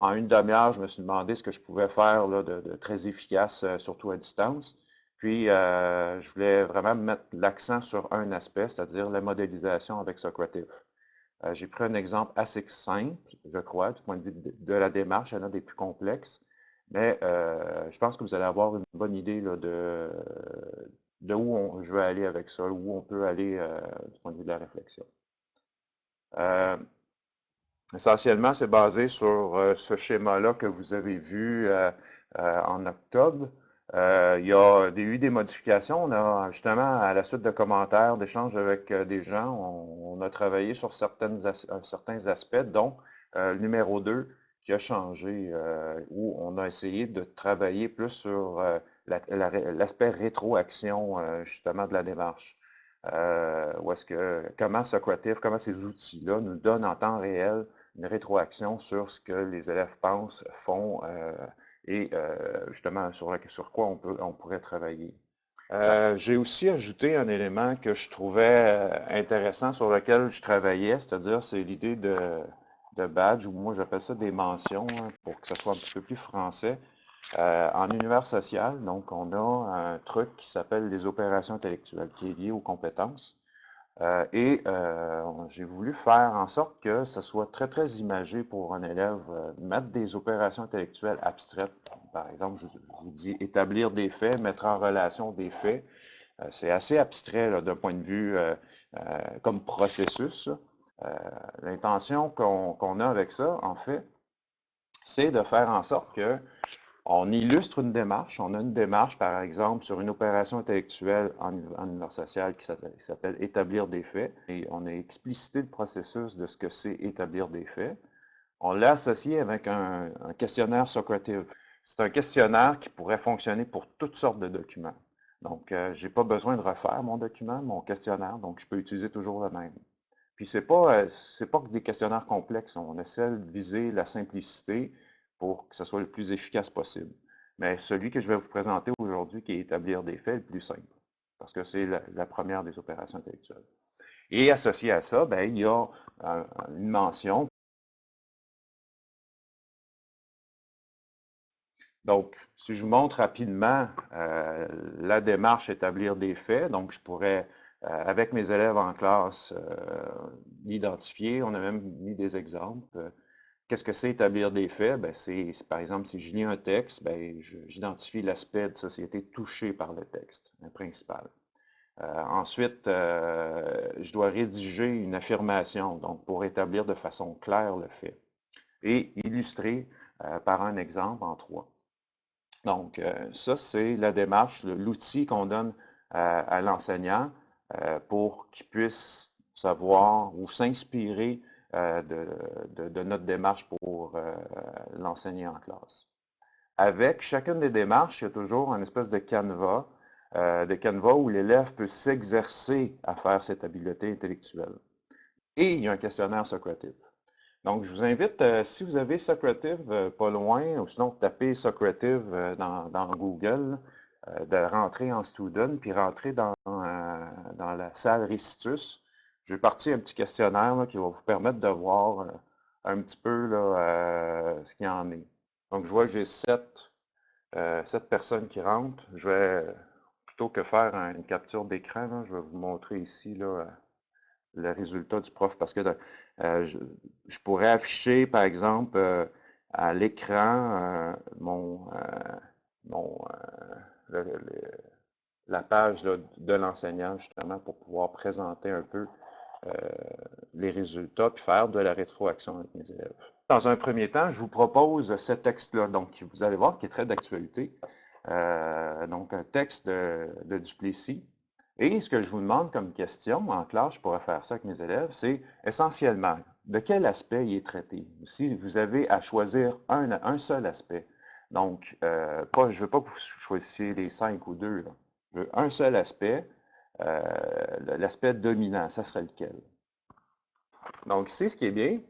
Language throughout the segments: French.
en une demi-heure, je me suis demandé ce que je pouvais faire là, de, très efficace, surtout à distance. Puis, je voulais vraiment mettre l'accent sur un aspect, c'est-à-dire la modélisation avec Socrative. J'ai pris un exemple assez simple, je crois, du point de vue de, la démarche, il y en a des plus complexes, mais je pense que vous allez avoir une bonne idée là, de, de où je veux aller avec ça, où on peut aller du point de vue de la réflexion. Essentiellement, c'est basé sur euh, ce schéma-là que vous avez vu euh, euh, en octobre. il y a eu des modifications. On a justement, à la suite de commentaires, d'échanges avec des gens, on, a travaillé sur certains aspects, dont le numéro 2 qui a changé, où on a essayé de travailler plus sur l'aspect rétroaction, justement, de la démarche. où est-ce que, comment Socrative, comment ces outils-là nous donnent en temps réel une rétroaction sur ce que les élèves pensent, font euh, et euh, justement sur, sur quoi on, peut, on pourrait travailler. Euh, j'ai aussi ajouté un élément que je trouvais intéressant sur lequel je travaillais, c'est-à-dire c'est l'idée de, de, badge, ou moi j'appelle ça des mentions, hein, pour que ce soit un petit peu plus français. en univers social, donc on a un truc qui s'appelle les opérations intellectuelles, qui est lié aux compétences. Euh, et euh, j'ai voulu faire en sorte que ce soit très, très imagé pour un élève, euh, mettre des opérations intellectuelles abstraites. Par exemple, je, vous dis établir des faits, mettre en relation des faits. C'est assez abstrait d'un point de vue comme processus. L'intention qu'on a avec ça, en fait, c'est de faire en sorte que on illustre une démarche. On a une démarche, par exemple, sur une opération intellectuelle en, univers social qui s'appelle établir des faits. Et on a explicité le processus de ce que c'est établir des faits. On l'a associé avec un, questionnaire Socrative. C'est un questionnaire qui pourrait fonctionner pour toutes sortes de documents. Donc, euh, je n'ai pas besoin de refaire mon document, mon questionnaire, donc je peux utiliser toujours le même. Puis, ce n'est pas, euh, pas des questionnaires complexes. On essaie de viser la simplicité, pour que ce soit le plus efficace possible. Mais celui que je vais vous présenter aujourd'hui, qui est établir des faits, le plus simple, parce que c'est la, première des opérations intellectuelles. Et associé à ça, ben, il y a une mention. Donc, si je vous montre rapidement euh, la démarche établir des faits, donc je pourrais, euh, avec mes élèves en classe, euh, l'identifier. On a même mis des exemples. Qu'est-ce que c'est établir des faits? Ben, c'est, par exemple, si je lis un texte, ben, j'identifie l'aspect de société touché par le texte, le principal. Euh, ensuite, euh, je dois rédiger une affirmation, donc pour établir de façon claire le fait, et illustrer euh, par un exemple en trois. Donc, ça, c'est la démarche, l'outil qu'on donne à l'enseignant pour qu'il puisse savoir ou s'inspirer euh, de, notre démarche pour euh, l'enseigner en classe. Avec chacune des démarches, il y a toujours une espèce de canevas, euh, de canevas où l'élève peut s'exercer à faire cette habileté intellectuelle. Et il y a un questionnaire Socrative. Donc, je vous invite, si vous avez Socrative pas loin, ou sinon tapez Socrative dans, Google, de rentrer en Student, puis rentrer dans, dans la salle Recitus. J'ai parti un petit questionnaire qui va vous permettre de voir euh, un petit peu là, euh, ce qu'il y en est. Donc, je vois que j'ai sept, euh, sept, personnes qui rentrent. Je vais, plutôt que faire une capture d'écran, je vais vous montrer ici là, le résultat du prof parce que je, pourrais afficher, par exemple, à l'écran mon, mon la page de l'enseignant, justement, pour pouvoir présenter un peu les résultats, puis faire de la rétroaction avec mes élèves. Dans un premier temps, je vous propose ce texte-là, donc vous allez voir qui est très d'actualité. Euh, donc un texte de, Duplessis. Et ce que je vous demande comme question en classe, je pourrais faire ça avec mes élèves, c'est essentiellement de quel aspect il est traité? Si vous avez à choisir un, seul aspect, donc euh, je ne veux pas que vous choisissiez les cinq ou deux, je veux un seul aspect, euh, l'aspect dominant, ça serait lequel? Donc ici, ce qui est bien,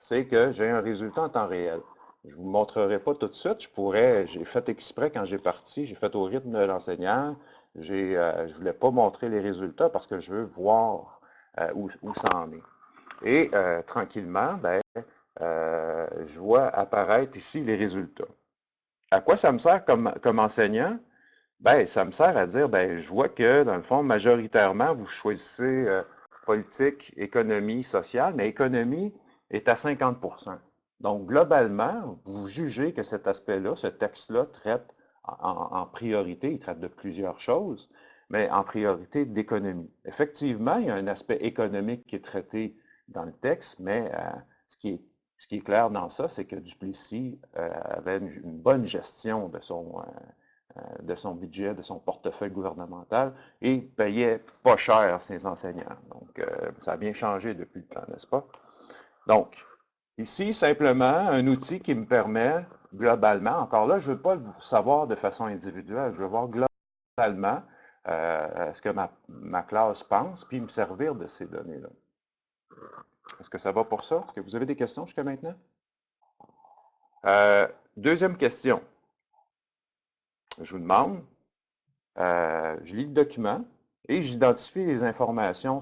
c'est que j'ai un résultat en temps réel. Je ne vous montrerai pas tout de suite. Je pourrais, j'ai fait exprès quand j'ai parti, j'ai fait au rythme de l'enseignant. Euh, je ne voulais pas montrer les résultats parce que je veux voir euh, où, ça en est. Et tranquillement, ben, je vois apparaître ici les résultats. À quoi ça me sert comme, comme enseignant? Ben, ça me sert à dire, ben, je vois que, dans le fond, majoritairement, vous choisissez politique, économie, sociale, mais économie est à 50% Donc, globalement, vous jugez que cet aspect-là, ce texte-là traite en, priorité, il traite de plusieurs choses, mais en priorité d'économie. Effectivement, il y a un aspect économique qui est traité dans le texte, mais euh, ce, qui est, ce, qui est, clair dans ça, c'est que Duplessis euh, avait une, bonne gestion de son, euh, de son budget, de son portefeuille gouvernemental et payait pas cher ses enseignants. Donc, ça a bien changé depuis le temps, n'est-ce pas? Donc, ici, simplement, un outil qui me permet globalement, encore là, je ne veux pas le savoir de façon individuelle, je veux voir globalement euh, ce que ma, classe pense, puis me servir de ces données-là. Est-ce que ça va pour ça? Est-ce que vous avez des questions jusqu'à maintenant? Euh, deuxième question. Je vous demande, euh, je lis le document et j'identifie les informations,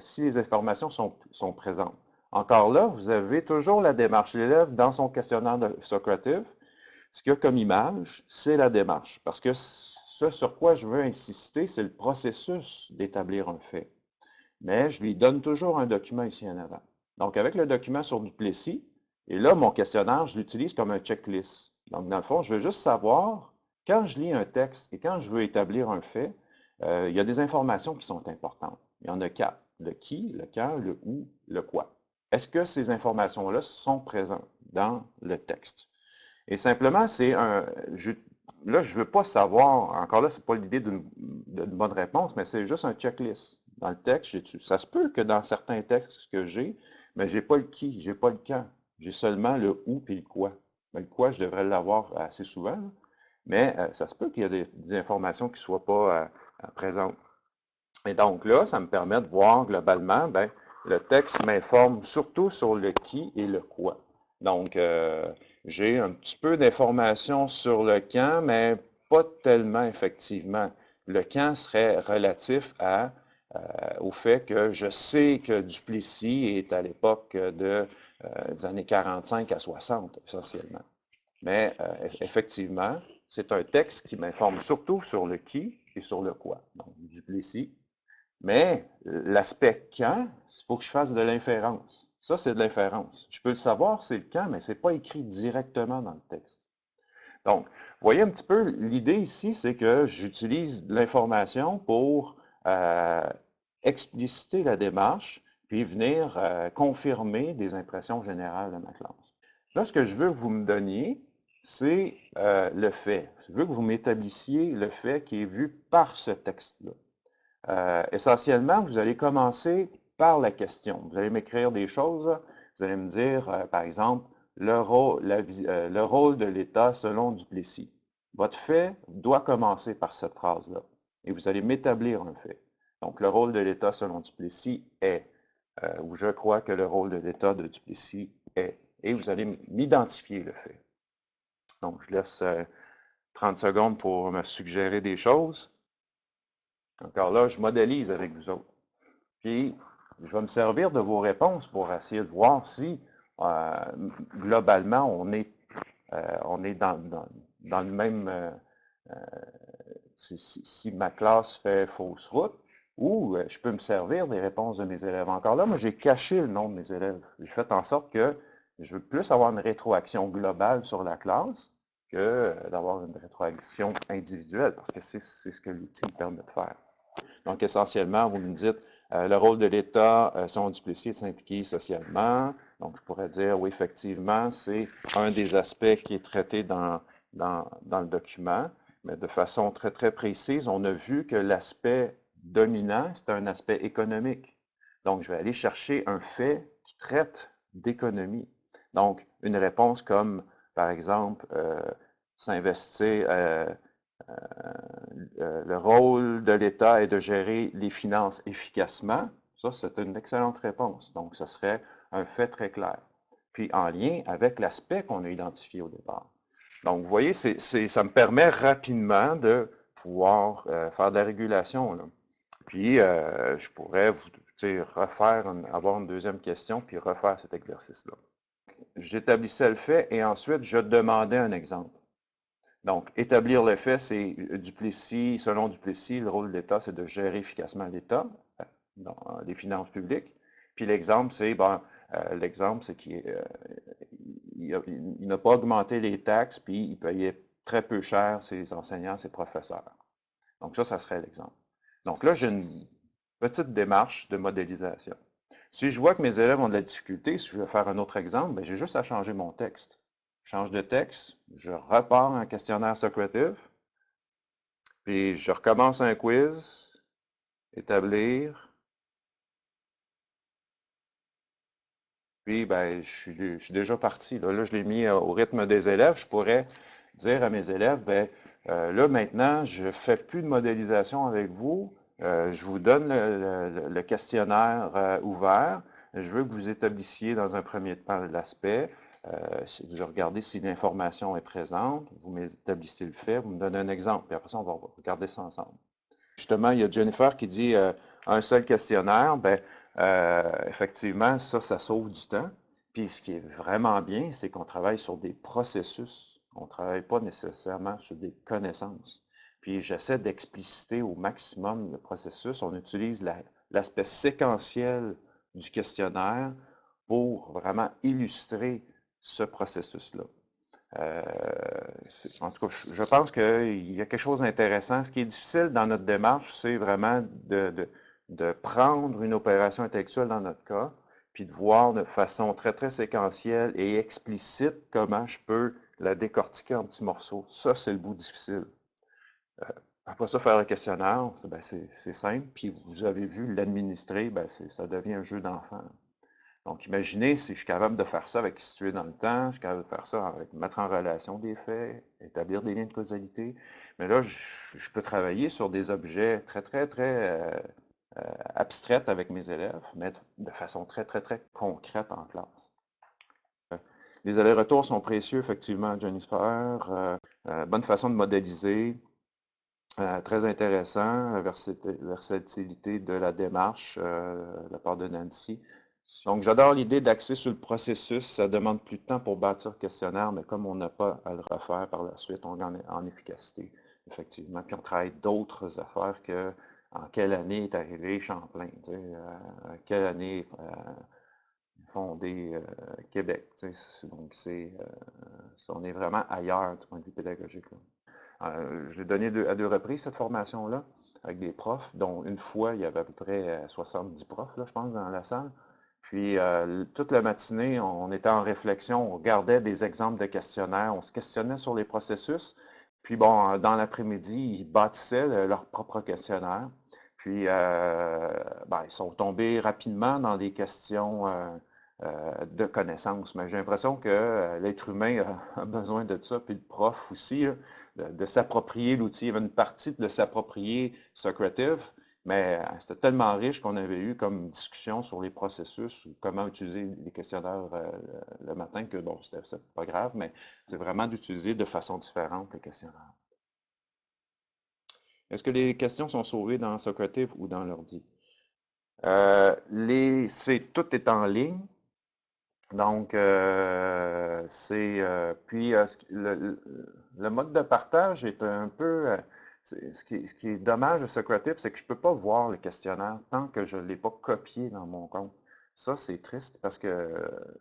si les informations sont, sont présentes. Encore là, vous avez toujours la démarche. L'élève, dans son questionnaire de Socrative, ce qu'il a comme image, c'est la démarche. Parce que ce sur quoi je veux insister, c'est le processus d'établir un fait. Mais je lui donne toujours un document ici en avant. Donc, avec le document sur Duplessis, et là, mon questionnaire, je l'utilise comme un checklist. Donc, dans le fond, je veux juste savoir, quand je lis un texte et quand je veux établir un fait, euh, il y a des informations qui sont importantes. Il y en a quatre. Le qui, le quand, le où, le quoi. Est-ce que ces informations-là sont présentes dans le texte? Et simplement, c'est un... là, je ne veux pas savoir, encore là, ce n'est pas l'idée d'une bonne réponse, mais c'est juste un checklist. Dans le texte, ça se peut que dans certains textes que j'ai, mais je n'ai pas le qui, je n'ai pas le quand. J'ai seulement le où et le quoi. Mais le quoi, je devrais l'avoir assez souvent, mais euh, ça se peut qu'il y ait des, informations qui ne soient pas euh, présentes. Et donc là, ça me permet de voir globalement, ben, le texte m'informe surtout sur le qui et le quoi. Donc, euh, j'ai un petit peu d'informations sur le quand, mais pas tellement effectivement. Le quand serait relatif à, euh, au fait que je sais que Duplessis est à l'époque de, euh, des années 45 à 60, essentiellement. Mais effectivement, c'est un texte qui m'informe surtout sur le qui et sur le quoi. Donc, Duplessis mais l'aspect quand, il faut que je fasse de l'inférence. Ça, c'est de l'inférence. Je peux le savoir, c'est le quand, mais ce n'est pas écrit directement dans le texte. Donc, vous voyez un petit peu, l'idée ici, c'est que j'utilise l'information pour euh, expliciter la démarche, puis venir euh, confirmer des impressions générales de ma classe. Là, ce que je veux que vous me donniez, c'est euh, le fait. Je veux que vous m'établissiez le fait qui est vu par ce texte-là. Euh, essentiellement, vous allez commencer par la question. Vous allez m'écrire des choses. Vous allez me dire, euh, par exemple, le rôle, le rôle de l'État selon Duplessis. Votre fait doit commencer par cette phrase-là. Et vous allez m'établir un fait. Donc, le rôle de l'État selon Duplessis est, ou je crois que le rôle de l'État de Duplessis est. Et vous allez m'identifier le fait. Donc, je laisse 30 secondes pour me suggérer des choses. Encore là, je modélise avec vous autres. Puis, je vais me servir de vos réponses pour essayer de voir si, euh, globalement, on est, euh, on est dans, dans, le même... Euh, si, ma classe fait fausse route, ou je peux me servir des réponses de mes élèves. Encore là, moi, j'ai caché le nom de mes élèves. J'ai fait en sorte que je veux plus avoir une rétroaction globale sur la classe que d'avoir une rétroaction individuelle, parce que c'est ce que l'outil me permet de faire. Donc, essentiellement, vous me dites, euh, le rôle de l'État, euh, son Duplessis, est s'impliquer socialement. Donc, je pourrais dire, oui, effectivement, c'est un des aspects qui est traité dans, dans, le document, mais de façon très, très précise, on a vu que l'aspect dominant, c'est un aspect économique. Donc, je vais aller chercher un fait qui traite d'économie. Donc, une réponse comme, par exemple, euh, s'investir, euh, euh, le rôle de l'État est de gérer les finances efficacement. Ça, c'est une excellente réponse. Donc, ce serait un fait très clair. Puis, en lien avec l'aspect qu'on a identifié au départ. Donc, vous voyez, ça me permet rapidement de pouvoir faire de la régulation. Puis, je pourrais vous refaire, avoir une deuxième question, puis refaire cet exercice-là. J'établissais le fait et ensuite je demandais un exemple. Donc, établir le fait, c'est Duplessis, selon Duplessis, le rôle de l'État, c'est de gérer efficacement l'État, euh, les finances publiques. Puis l'exemple, c'est, ben, euh, l'exemple, c'est qu'il euh, n'a pas augmenté les taxes, puis il payait très peu cher ses enseignants, ses professeurs. Donc ça, ça serait l'exemple. Donc là, j'ai une petite démarche de modélisation. Si je vois que mes élèves ont de la difficulté, si je veux faire un autre exemple, ben, j'ai juste à changer mon texte. Je change de texte, je repars un questionnaire Socrative, puis je recommence un quiz, établir, puis ben, je, suis, déjà parti. Là, je l'ai mis euh, au rythme des élèves. Je pourrais dire à mes élèves, ben, euh, là maintenant, je ne fais plus de modélisation avec vous, euh, je vous donne le, questionnaire ouvert, je veux que vous établissiez dans un premier temps l'aspect, euh, vous regardez si l'information est présente, vous m'établissez le fait, vous me donnez un exemple, puis après ça, on va regarder ça ensemble. Justement, il y a Jennifer qui dit euh, un seul questionnaire, ben, euh, effectivement, ça, ça sauve du temps. Puis ce qui est vraiment bien, c'est qu'on travaille sur des processus. On ne travaille pas nécessairement sur des connaissances. Puis j'essaie d'expliciter au maximum le processus. On utilise l'aspect séquentiel du questionnaire pour vraiment illustrer ce processus-là. Euh, en tout cas, je pense qu'il y a quelque chose d'intéressant. Ce qui est difficile dans notre démarche, c'est vraiment de, de, prendre une opération intellectuelle dans notre cas, puis de voir de façon très, très séquentielle et explicite comment je peux la décortiquer en petits morceaux. Ça, c'est le bout difficile. Euh, après ça, faire le questionnaire, ben, c'est simple. Puis vous avez vu, l'administrer, ben, ça devient un jeu d'enfant. Donc, imaginez si je suis capable de faire ça avec situer dans le temps, je suis capable de faire ça avec mettre en relation des faits, établir des liens de causalité. Mais là, je, peux travailler sur des objets très, très, très euh, euh, abstraits avec mes élèves, mettre de façon très, très, très concrète en classe. Les allers-retours sont précieux, effectivement, Jennifer. Euh, bonne façon de modéliser. Très intéressant, la versatilité de la démarche de la part de Nancy. Donc, j'adore l'idée d'axer sur le processus. Ça demande plus de temps pour bâtir le questionnaire, mais comme on n'a pas à le refaire par la suite, on gagne en efficacité, effectivement. Puis on travaille d'autres affaires que en quelle année est arrivé Champlain, tu euh, quelle année euh, fondé euh, Québec. Donc, on est vraiment ailleurs du point de vue pédagogique. Je l'ai donné à deux reprises, cette formation-là, avec des profs, dont une fois, il y avait à peu près 70 profs, là, je pense, dans la salle. Puis, euh, toute la matinée, on était en réflexion, on regardait des exemples de questionnaires, on se questionnait sur les processus. Puis, bon, dans l'après-midi, ils bâtissaient leur propre questionnaire. Puis, euh, ben, ils sont tombés rapidement dans des questions euh, de connaissances. Mais j'ai l'impression que l'être humain a besoin de ça, puis le prof aussi, de, s'approprier l'outil. Il y avait une partie de s'approprier Socrative, mais euh, c'était tellement riche qu'on avait eu comme discussion sur les processus ou comment utiliser les questionnaires euh, le matin que, bon, c'était pas grave, mais c'est vraiment d'utiliser de façon différente les questionnaires. Est-ce que les questions sont sauvées dans Socrative ou dans l'ordi? Euh, tout est en ligne. Donc, c'est. puis, le, le, mode de partage est un peu ce qui, est, dommage de Socrative, c'est que je ne peux pas voir le questionnaire tant que je ne l'ai pas copié dans mon compte. Ça, c'est triste parce que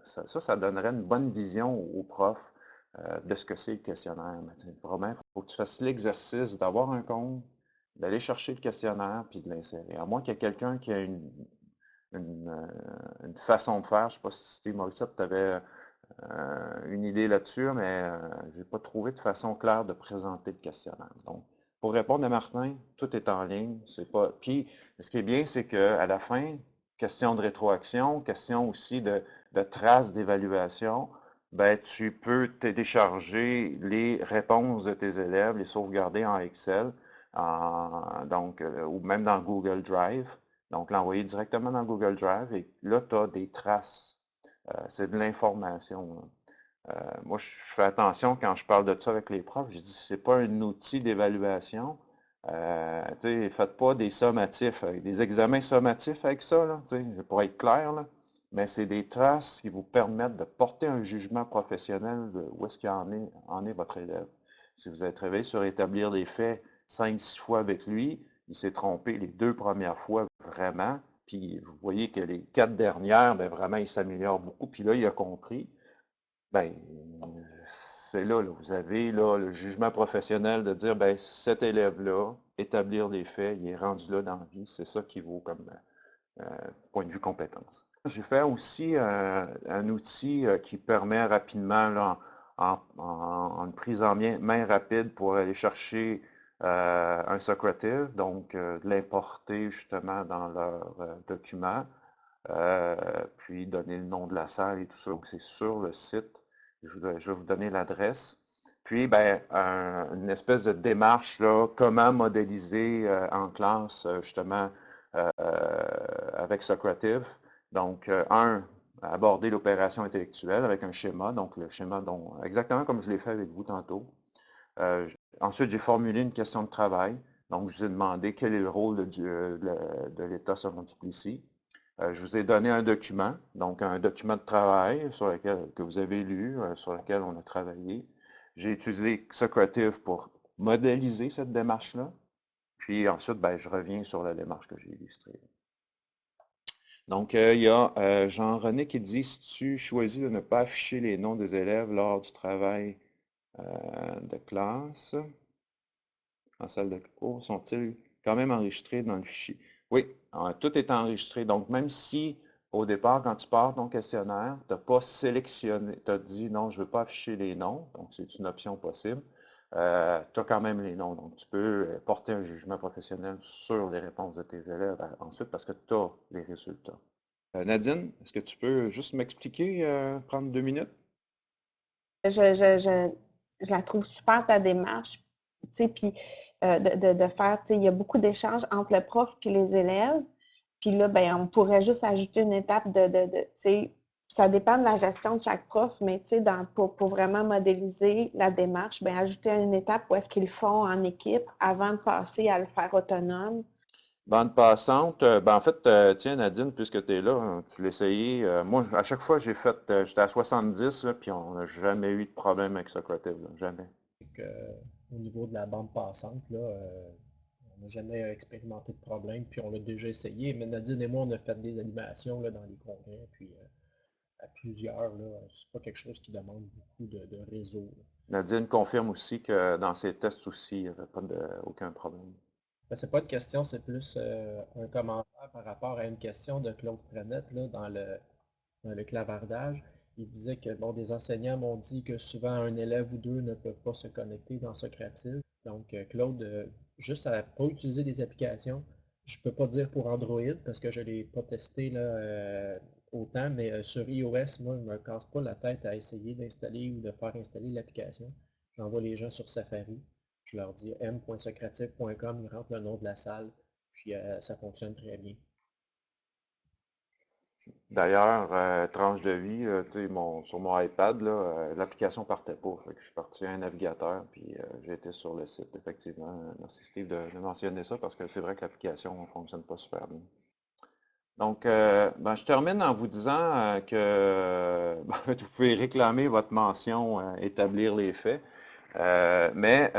ça, ça, donnerait une bonne vision aux profs euh, de ce que c'est le questionnaire. vraiment, il faut que tu fasses l'exercice d'avoir un compte, d'aller chercher le questionnaire puis de l'insérer. À moins qu'il y ait quelqu'un qui a une, une, euh, façon de faire. Je ne sais pas si Steve Morissette, tu avais euh, une idée là-dessus, mais je n'ai pas trouvé de façon claire de présenter le questionnaire. Donc, pour répondre à Martin, tout est en ligne. Pas. Puis, ce qui est bien, c'est qu'à la fin, question de rétroaction, question aussi de, traces d'évaluation, ben, tu peux télécharger les réponses de tes élèves, les sauvegarder en Excel, donc, euh, ou même dans Google Drive. Donc, l'envoyer directement dans Google Drive et là, tu as des traces. Euh, c'est de l'information. Euh, moi, je fais attention quand je parle de ça avec les profs. Je dis, c'est pas un outil d'évaluation. Euh, faites pas des sommatifs, des examens sommatifs avec ça, là, pour être clair. Là. mais c'est des traces qui vous permettent de porter un jugement professionnel de où est-ce qu'il en est, est votre élève. Si vous êtes travaillé sur établir des faits cinq, six fois avec lui, il s'est trompé les deux premières fois vraiment, puis vous voyez que les quatre dernières, bien, vraiment, il s'améliore beaucoup, puis là, il a compris. Bien, c'est là, vous avez là, le jugement professionnel de dire, ben cet élève-là, établir des faits, il est rendu là dans la vie, c'est ça qui vaut comme euh, point de vue compétence. J'ai fait aussi euh, un outil euh, qui permet rapidement, en, une prise en main, rapide, pour aller chercher un Socrative, donc de l'importer justement dans leur document, puis donner le nom de la salle et tout ça. Donc c'est sur le site. Je, vais vous donner l'adresse. Puis, ben, une espèce de démarche, là, comment modéliser en classe, justement, avec Socrative. Donc, un, aborder l'opération intellectuelle avec un schéma, donc le schéma dont, exactement comme je l'ai fait avec vous tantôt. Euh, ensuite, j'ai formulé une question de travail. Donc, je vous ai demandé quel est le rôle de, de, l'État selon Duplessis. Euh, je vous ai donné un document, donc un document de travail sur lequel, que vous avez lu, euh, sur lequel on a travaillé. J'ai utilisé Socrative pour modéliser cette démarche-là. Puis ensuite, ben, je reviens sur la démarche que j'ai illustrée. Donc, euh, il y a euh, Jean-René qui dit si tu choisis de ne pas afficher les noms des élèves lors du travail de classe, en salle de cours, sont-ils quand même enregistrés dans le fichier? Oui, tout est enregistré. Donc, même si au départ, quand tu pars ton questionnaire, tu n'as pas sélectionné, tu as dit non, je ne veux pas afficher les noms, donc c'est une option possible, tu as quand même les noms. Donc, tu peux porter un jugement professionnel sur les réponses de tes élèves ensuite parce que tu as les résultats. Euh, Nadine, est-ce que tu peux juste m'expliquer, euh, prendre deux minutes? Je, la trouve super, ta démarche. Puis euh, de, de, faire, il y a beaucoup d'échanges entre le prof et les élèves. Puis là, ben, on pourrait juste ajouter une étape de, de, ça dépend de la gestion de chaque prof, mais pour, pour, vraiment modéliser la démarche, bien, ajouter une étape où est-ce qu'ils font en équipe avant de passer à le faire autonome. Bande passante, euh, ben en fait, euh, tiens Nadine, puisque tu es là, hein, tu l'as essayé. Euh, moi, à chaque fois, j'ai fait, j'étais à 70, puis on n'a jamais eu de problème avec Socrative, jamais. au niveau de la bande passante, là, on n'a jamais expérimenté de problème, puis on l'a déjà essayé. Mais Nadine et moi, on a fait des animations là, dans les congrès, puis à plusieurs, c'est pas quelque chose qui demande beaucoup de, réseau. Nadine confirme aussi que dans ses tests aussi, il n'y avait pas de, aucun problème. Ce ben, c'est pas de question, c'est plus euh, un commentaire par rapport à une question de Claude Frenette là, dans, le, clavardage. Il disait que bon, des enseignants m'ont dit que souvent un élève ou deux ne peuvent pas se connecter dans Socrative. Donc, euh, Claude, euh, juste à pas utiliser des applications, je ne peux pas dire pour Android parce que je ne l'ai pas testé là, autant, mais sur iOS, moi, je ne me casse pas la tête à essayer d'installer ou de faire installer l'application. J'envoie les gens sur Safari. Je leur dis m.socrative.com, ils rentrent le nom de la salle, puis euh, ça fonctionne très bien. D'ailleurs, euh, tranche de vie, sur mon iPad, l'application partait pas. je suis parti à un navigateur, puis j'ai été sur le site. Effectivement, merci Steve de, mentionner ça parce que c'est vrai que l'application ne fonctionne pas super bien. Donc, euh, ben, je termine en vous disant euh, que ben, vous pouvez réclamer votre mention euh, établir les faits, mais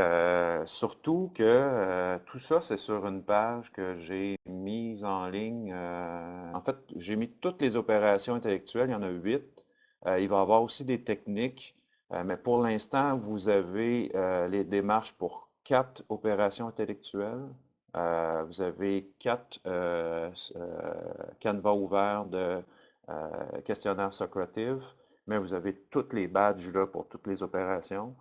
surtout que tout ça, c'est sur une page que j'ai mise en ligne. en fait, j'ai mis toutes les opérations intellectuelles, il y en a huit. il va y avoir aussi des techniques, mais pour l'instant, vous avez les démarches pour quatre opérations intellectuelles. Euh, vous avez quatre euh, euh, canevas ouverts de questionnaire Socrative, mais vous avez toutes les badges là pour toutes les opérations.